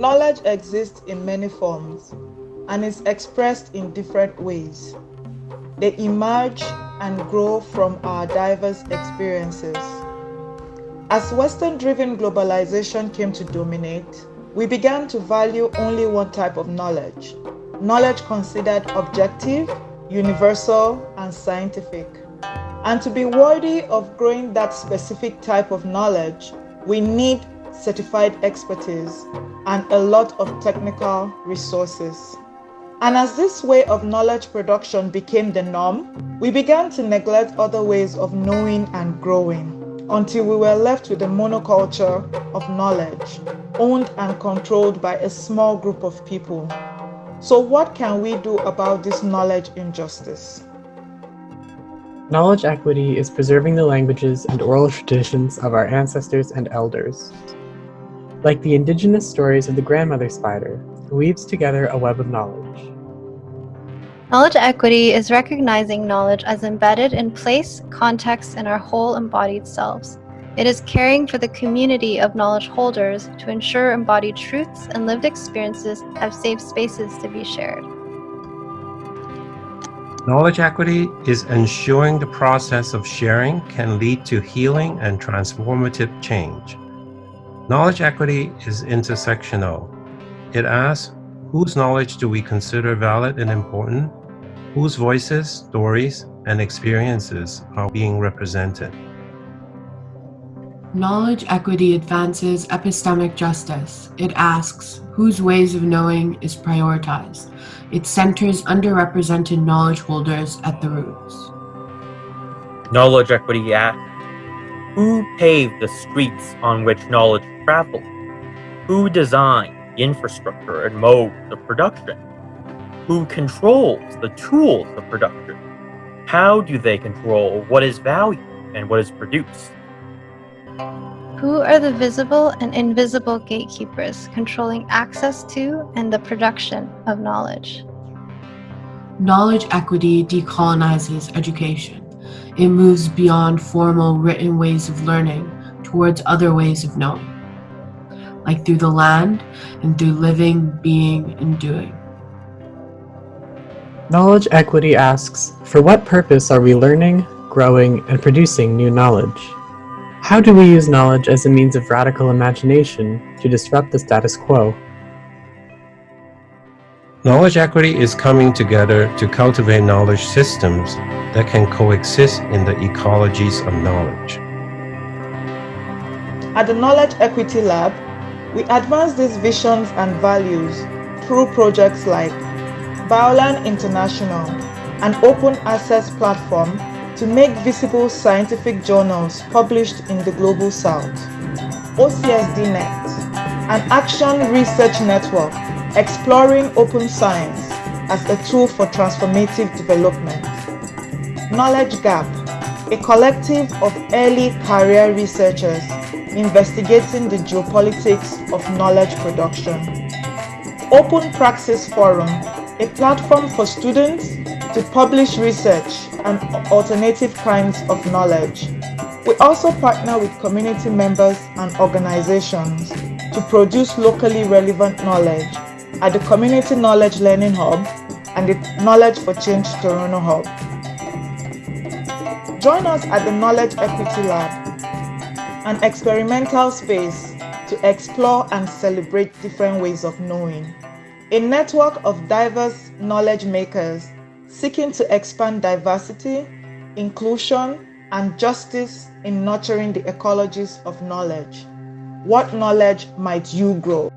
Knowledge exists in many forms and is expressed in different ways. They emerge and grow from our diverse experiences. As Western driven globalization came to dominate, we began to value only one type of knowledge knowledge considered objective, universal, and scientific. And to be worthy of growing that specific type of knowledge, we need certified expertise and a lot of technical resources. And as this way of knowledge production became the norm, we began to neglect other ways of knowing and growing until we were left with a monoculture of knowledge, owned and controlled by a small group of people. So, what can we do about this knowledge injustice? Knowledge equity is preserving the languages and oral traditions of our ancestors and elders. Like the indigenous stories of the grandmother spider, who weaves together a web of knowledge. Knowledge equity is recognizing knowledge as embedded in place, context, and our whole embodied selves. It is caring for the community of knowledge holders to ensure embodied truths and lived experiences have safe spaces to be shared. Knowledge equity is ensuring the process of sharing can lead to healing and transformative change. Knowledge equity is intersectional. It asks, whose knowledge do we consider valid and important? whose voices, stories, and experiences are being represented. Knowledge equity advances epistemic justice. It asks whose ways of knowing is prioritized. It centers underrepresented knowledge holders at the roots. Knowledge equity asks who paved the streets on which knowledge traveled? Who designed the infrastructure and modes of production? Who controls the tools of production? How do they control what is valued and what is produced? Who are the visible and invisible gatekeepers controlling access to and the production of knowledge? Knowledge equity decolonizes education. It moves beyond formal written ways of learning towards other ways of knowing, like through the land and through living, being, and doing. Knowledge Equity asks, for what purpose are we learning, growing, and producing new knowledge? How do we use knowledge as a means of radical imagination to disrupt the status quo? Knowledge equity is coming together to cultivate knowledge systems that can coexist in the ecologies of knowledge. At the Knowledge Equity Lab, we advance these visions and values through projects like Bioline International, an open access platform to make visible scientific journals published in the Global South. OCSDNet, an action research network exploring open science as a tool for transformative development. Knowledge Gap, a collective of early career researchers investigating the geopolitics of knowledge production. Open Praxis Forum, a platform for students to publish research and alternative kinds of knowledge. We also partner with community members and organizations to produce locally relevant knowledge at the Community Knowledge Learning Hub and the Knowledge for Change Toronto Hub. Join us at the Knowledge Equity Lab, an experimental space to explore and celebrate different ways of knowing. A network of diverse knowledge makers seeking to expand diversity, inclusion, and justice in nurturing the ecologies of knowledge. What knowledge might you grow?